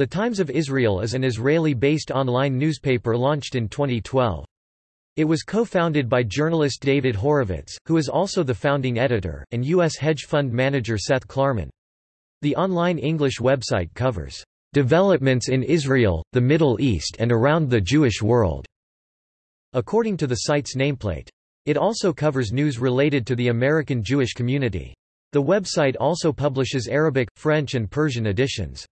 The Times of Israel is an Israeli-based online newspaper launched in 2012. It was co-founded by journalist David Horovitz, who is also the founding editor, and U.S. hedge fund manager Seth Klarman. The online English website covers developments in Israel, the Middle East and around the Jewish world, according to the site's nameplate. It also covers news related to the American Jewish community. The website also publishes Arabic, French and Persian editions.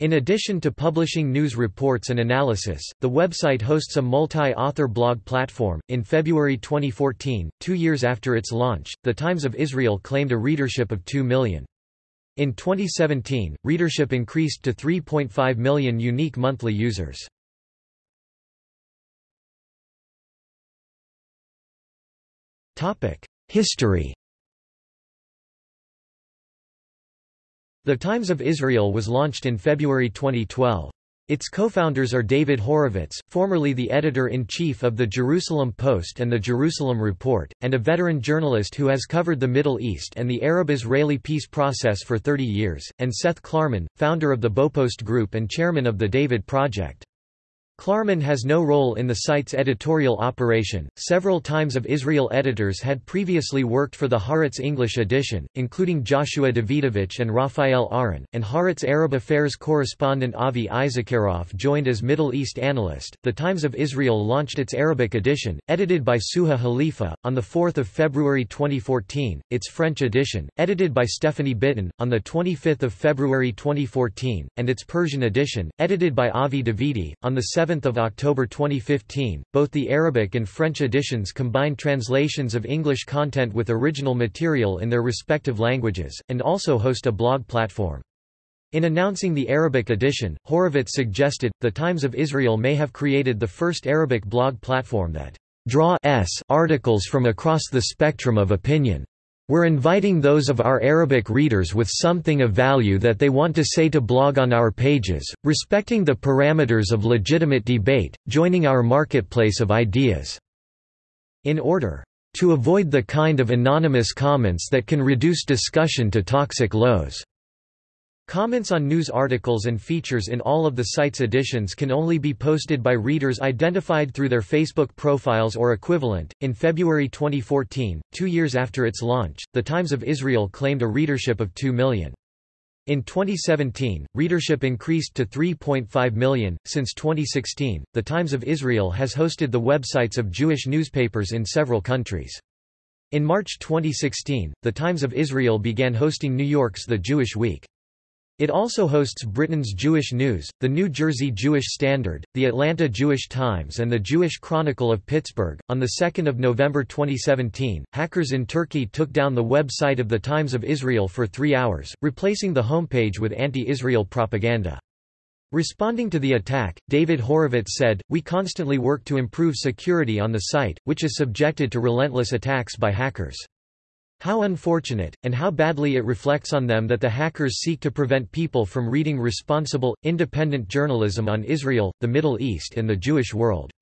In addition to publishing news reports and analysis, the website hosts a multi-author blog platform. In February 2014, two years after its launch, The Times of Israel claimed a readership of 2 million. In 2017, readership increased to 3.5 million unique monthly users. History The Times of Israel was launched in February 2012. Its co-founders are David Horovitz, formerly the editor-in-chief of the Jerusalem Post and the Jerusalem Report, and a veteran journalist who has covered the Middle East and the Arab-Israeli peace process for 30 years, and Seth Klarman, founder of the Baupost Group and chairman of the David Project. Klarman has no role in the site's editorial operation. Several Times of Israel editors had previously worked for the Haaretz English edition, including Joshua Davidovich and Raphael Ahren, and Haaretz Arab Affairs correspondent Avi Issacharoff joined as Middle East analyst. The Times of Israel launched its Arabic edition, edited by Suha Halifa, on 4 February 2014, its French edition, edited by Stephanie Bitton, on 25 February 2014, and its Persian edition, edited by Avi Davidi, on 7 7 October 2015. Both the Arabic and French editions combine translations of English content with original material in their respective languages, and also host a blog platform. In announcing the Arabic edition, Horovitz suggested, The Times of Israel may have created the first Arabic blog platform that draw s articles from across the spectrum of opinion. We're inviting those of our Arabic readers with something of value that they want to say to blog on our pages, respecting the parameters of legitimate debate, joining our marketplace of ideas. In order to avoid the kind of anonymous comments that can reduce discussion to toxic lows. Comments on news articles and features in all of the site's editions can only be posted by readers identified through their Facebook profiles or equivalent. In February 2014, two years after its launch, The Times of Israel claimed a readership of 2 million. In 2017, readership increased to 3.5 million. Since 2016, The Times of Israel has hosted the websites of Jewish newspapers in several countries. In March 2016, The Times of Israel began hosting New York's The Jewish Week. It also hosts Britain's Jewish News, the New Jersey Jewish Standard, the Atlanta Jewish Times, and the Jewish Chronicle of Pittsburgh. On the 2nd of November 2017, hackers in Turkey took down the website of the Times of Israel for three hours, replacing the homepage with anti-Israel propaganda. Responding to the attack, David Horovitz said, We constantly work to improve security on the site, which is subjected to relentless attacks by hackers. How unfortunate, and how badly it reflects on them that the hackers seek to prevent people from reading responsible, independent journalism on Israel, the Middle East and the Jewish world.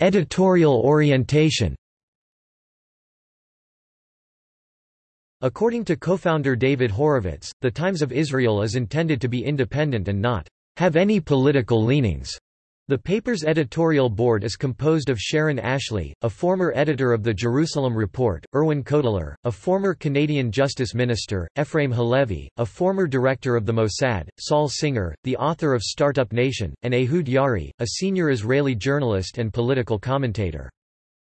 Editorial orientation According to co-founder David Horovitz, The Times of Israel is intended to be independent and not have any political leanings. The paper's editorial board is composed of Sharon Ashley, a former editor of the Jerusalem Report, Irwin Cotler, a former Canadian Justice Minister, Efraim Halevy, a former director of the Mossad, Saul Singer, the author of Startup Nation, and Ehud Ya'ari, a senior Israeli journalist and political commentator.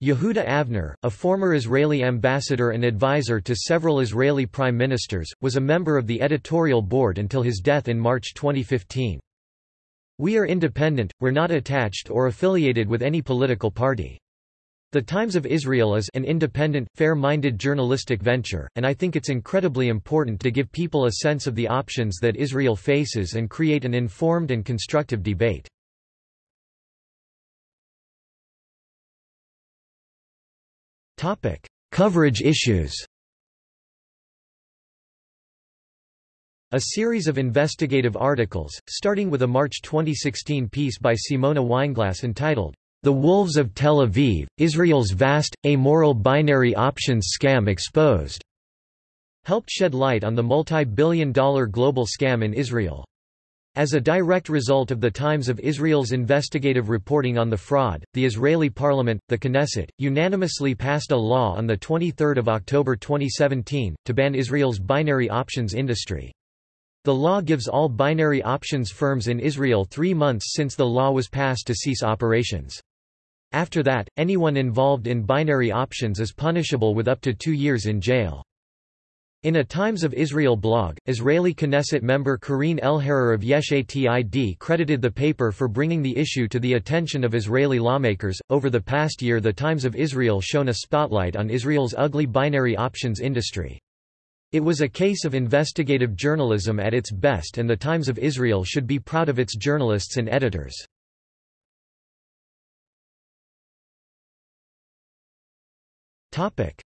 Yehuda Avner, a former Israeli ambassador and advisor to several Israeli prime ministers, was a member of the editorial board until his death in March 2015. We are independent, we're not attached or affiliated with any political party. The Times of Israel is an independent, fair-minded journalistic venture, and I think it's incredibly important to give people a sense of the options that Israel faces and create an informed and constructive debate. Coverage issues A series of investigative articles, starting with a March 2016 piece by Simona Weinglass entitled, The Wolves of Tel Aviv, Israel's Vast, Amoral Binary Options Scam Exposed, helped shed light on the multi-billion dollar global scam in Israel. As a direct result of the Times of Israel's investigative reporting on the fraud, the Israeli parliament, the Knesset, unanimously passed a law on 23 October 2017, to ban Israel's binary options industry. The law gives all binary options firms in Israel three months since the law was passed to cease operations. After that, anyone involved in binary options is punishable with up to two years in jail. In a Times of Israel blog, Israeli Knesset member Karine Elharrar of Yesh Atid credited the paper for bringing the issue to the attention of Israeli lawmakers. Over the past year, the Times of Israel shone a spotlight on Israel's ugly binary options industry. It was a case of investigative journalism at its best, and the Times of Israel should be proud of its journalists and editors.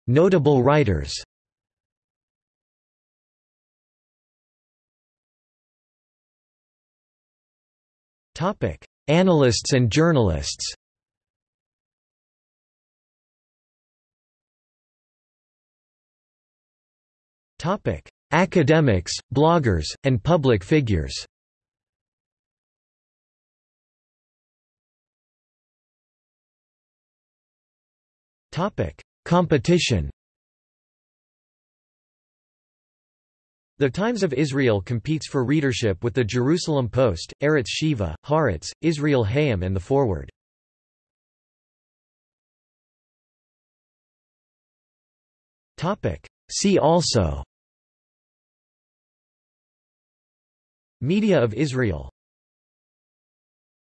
Notable writers Analysts and journalists. Academics, bloggers, and public figures. Competition. The Times of Israel competes for readership with the Jerusalem Post, Arutz Sheva, Haaretz, Israel Hayom and The Forward. See also Media of Israel